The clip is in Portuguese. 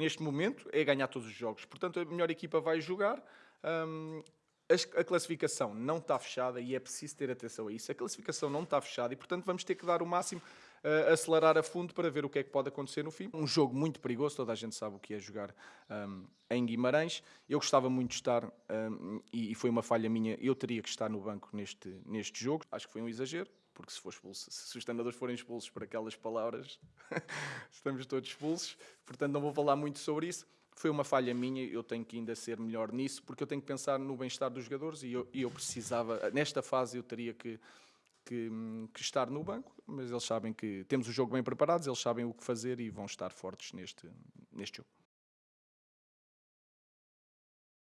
neste momento é ganhar todos os jogos. Portanto, a melhor equipa vai jogar. Um, a classificação não está fechada e é preciso ter atenção a isso. A classificação não está fechada e, portanto, vamos ter que dar o máximo, uh, acelerar a fundo para ver o que é que pode acontecer no fim. Um jogo muito perigoso, toda a gente sabe o que é jogar um, em Guimarães. Eu gostava muito de estar um, e, e, foi uma falha minha. Eu teria que estar no banco neste, neste jogo. Acho que foi um exagero, porque se, for expulso, se os treinadores forem expulsos por aquelas palavras, estamos todos expulsos. Portanto, não vou falar muito sobre isso foi uma falha minha, eu tenho que ainda ser melhor nisso, porque eu tenho que pensar no bem-estar dos jogadores e eu, e eu, precisava, nesta fase eu teria que, que, que, estar no banco, mas eles sabem que temos o jogo bem preparado, eles sabem o que fazer e vão estar fortes neste, neste jogo.